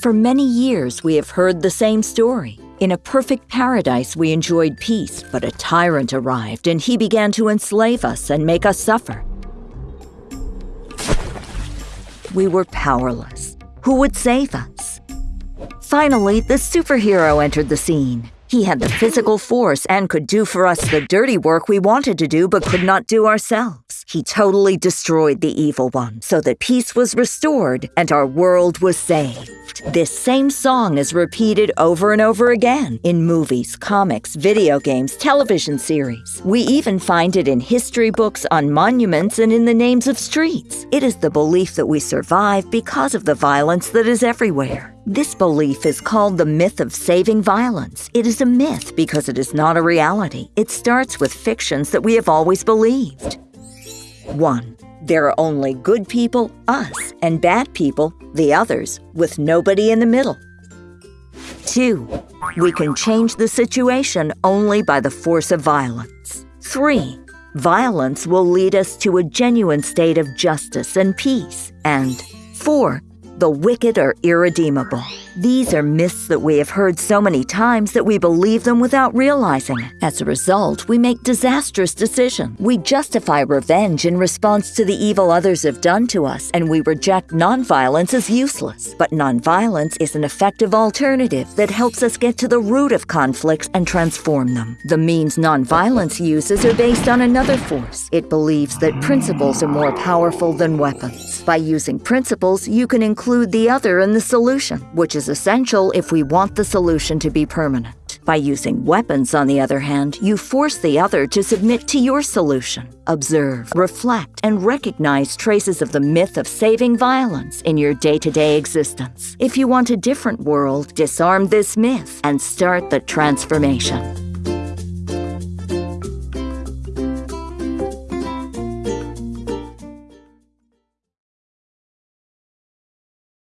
For many years, we have heard the same story. In a perfect paradise, we enjoyed peace, but a tyrant arrived and he began to enslave us and make us suffer. We were powerless. Who would save us? Finally, the superhero entered the scene. He had the physical force and could do for us the dirty work we wanted to do but could not do ourselves. He totally destroyed the evil one so that peace was restored and our world was saved. This same song is repeated over and over again in movies, comics, video games, television series. We even find it in history books, on monuments, and in the names of streets. It is the belief that we survive because of the violence that is everywhere. This belief is called the myth of saving violence. It is a myth because it is not a reality. It starts with fictions that we have always believed. 1. There are only good people, us, and bad people, the others, with nobody in the middle. 2. We can change the situation only by the force of violence. 3. Violence will lead us to a genuine state of justice and peace. And 4. The wicked are irredeemable. These are myths that we have heard so many times that we believe them without realizing it. As a result, we make disastrous decisions. We justify revenge in response to the evil others have done to us, and we reject nonviolence as useless. But nonviolence is an effective alternative that helps us get to the root of conflicts and transform them. The means nonviolence uses are based on another force. It believes that principles are more powerful than weapons. By using principles, you can include the other in the solution, which is essential if we want the solution to be permanent. By using weapons, on the other hand, you force the other to submit to your solution. Observe, reflect, and recognize traces of the myth of saving violence in your day to day existence. If you want a different world, disarm this myth and start the transformation.